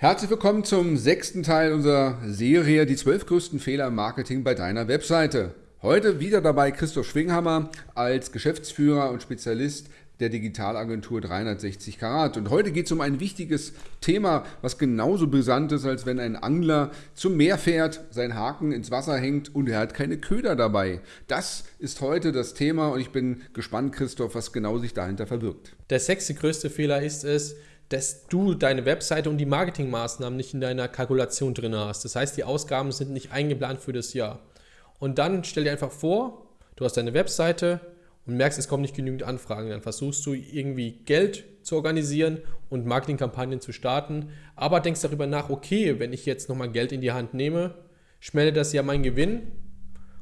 Herzlich willkommen zum sechsten Teil unserer Serie Die zwölf größten Fehler im Marketing bei deiner Webseite. Heute wieder dabei Christoph Schwinghammer als Geschäftsführer und Spezialist der Digitalagentur 360 Karat. Und heute geht es um ein wichtiges Thema, was genauso brisant ist, als wenn ein Angler zum Meer fährt, sein Haken ins Wasser hängt und er hat keine Köder dabei. Das ist heute das Thema und ich bin gespannt, Christoph, was genau sich dahinter verbirgt. Der sechste größte Fehler ist es, dass du deine Webseite und die Marketingmaßnahmen nicht in deiner Kalkulation drin hast. Das heißt, die Ausgaben sind nicht eingeplant für das Jahr. Und dann stell dir einfach vor, du hast deine Webseite und merkst, es kommen nicht genügend Anfragen. Dann versuchst du irgendwie Geld zu organisieren und Marketingkampagnen zu starten, aber denkst darüber nach, okay, wenn ich jetzt nochmal Geld in die Hand nehme, schmälert das ja mein Gewinn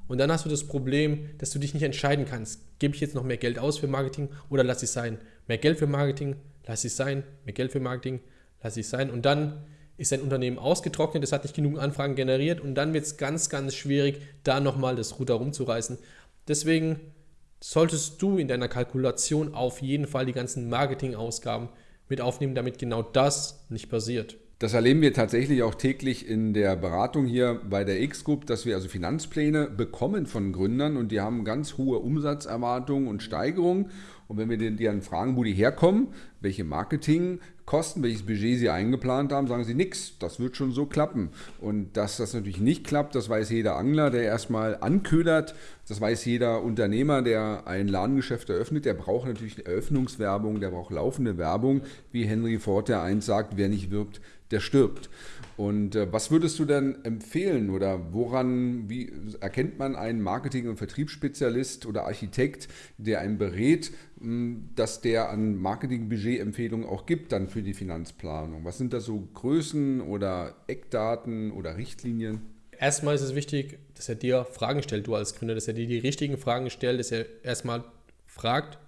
und dann hast du das Problem, dass du dich nicht entscheiden kannst. Gebe ich jetzt noch mehr Geld aus für Marketing oder lasse ich sein? Mehr Geld für Marketing, lass es sein, mehr Geld für Marketing, lass es sein. Und dann ist dein Unternehmen ausgetrocknet, es hat nicht genug Anfragen generiert und dann wird es ganz, ganz schwierig, da nochmal das Ruder rumzureißen. Deswegen solltest du in deiner Kalkulation auf jeden Fall die ganzen Marketingausgaben mit aufnehmen, damit genau das nicht passiert. Das erleben wir tatsächlich auch täglich in der Beratung hier bei der X-Group, dass wir also Finanzpläne bekommen von Gründern und die haben ganz hohe Umsatzerwartungen und Steigerungen. Und wenn wir die dann fragen, wo die herkommen, welche Marketingkosten, welches Budget sie eingeplant haben, sagen sie nichts. Das wird schon so klappen. Und dass das natürlich nicht klappt, das weiß jeder Angler, der erstmal anködert. Das weiß jeder Unternehmer, der ein Ladengeschäft eröffnet. Der braucht natürlich Eröffnungswerbung, der braucht laufende Werbung. Wie Henry Ford, der eins sagt, wer nicht wirbt, der stirbt. Und äh, was würdest du denn empfehlen oder woran, wie erkennt man einen Marketing- und Vertriebsspezialist oder Architekt, der einen berät, mh, dass der an Marketing-Budget-Empfehlungen auch gibt dann für die Finanzplanung? Was sind da so Größen oder Eckdaten oder Richtlinien? Erstmal ist es wichtig, dass er dir Fragen stellt, du als Gründer, dass er dir die richtigen Fragen stellt, dass er erstmal fragt,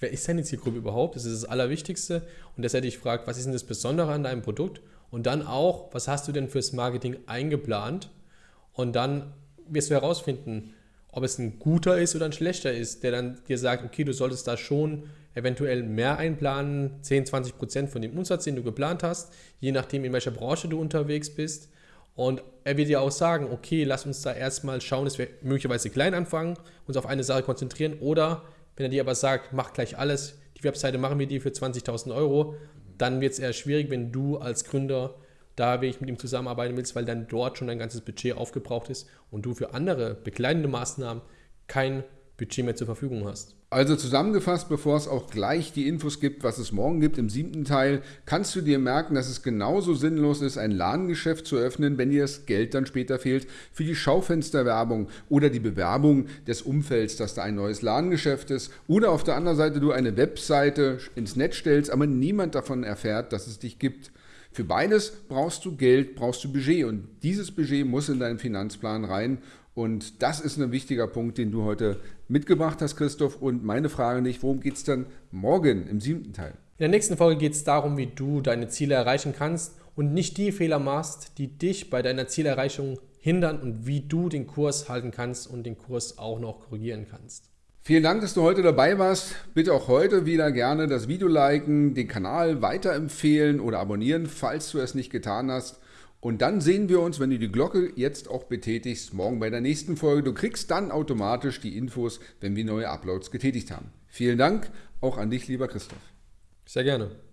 wer ist deine Zielgruppe überhaupt? Das ist das Allerwichtigste. Und dass er dich fragt, was ist denn das Besondere an deinem Produkt? Und dann auch, was hast du denn fürs Marketing eingeplant? Und dann wirst du herausfinden, ob es ein guter ist oder ein schlechter ist, der dann dir sagt, okay, du solltest da schon eventuell mehr einplanen, 10, 20 Prozent von dem Umsatz, den du geplant hast, je nachdem, in welcher Branche du unterwegs bist. Und er wird dir auch sagen, okay, lass uns da erstmal schauen, dass wir möglicherweise klein anfangen, uns auf eine Sache konzentrieren. Oder wenn er dir aber sagt, mach gleich alles, die Webseite machen wir dir für 20.000 Euro, dann wird es eher schwierig, wenn du als Gründer da wirklich mit ihm zusammenarbeiten willst, weil dann dort schon dein ganzes Budget aufgebraucht ist und du für andere begleitende Maßnahmen kein Budget mehr zur Verfügung hast. Also zusammengefasst, bevor es auch gleich die Infos gibt, was es morgen gibt im siebten Teil, kannst du dir merken, dass es genauso sinnlos ist, ein Ladengeschäft zu öffnen, wenn dir das Geld dann später fehlt für die Schaufensterwerbung oder die Bewerbung des Umfelds, dass da ein neues Ladengeschäft ist. Oder auf der anderen Seite du eine Webseite ins Netz stellst, aber niemand davon erfährt, dass es dich gibt. Für beides brauchst du Geld, brauchst du Budget und dieses Budget muss in deinen Finanzplan rein und das ist ein wichtiger Punkt, den du heute mitgebracht hast, Christoph. Und meine Frage nicht, worum geht es dann morgen im siebten Teil? In der nächsten Folge geht es darum, wie du deine Ziele erreichen kannst und nicht die Fehler machst, die dich bei deiner Zielerreichung hindern und wie du den Kurs halten kannst und den Kurs auch noch korrigieren kannst. Vielen Dank, dass du heute dabei warst. Bitte auch heute wieder gerne das Video liken, den Kanal weiterempfehlen oder abonnieren, falls du es nicht getan hast. Und dann sehen wir uns, wenn du die Glocke jetzt auch betätigst, morgen bei der nächsten Folge. Du kriegst dann automatisch die Infos, wenn wir neue Uploads getätigt haben. Vielen Dank auch an dich, lieber Christoph. Sehr gerne.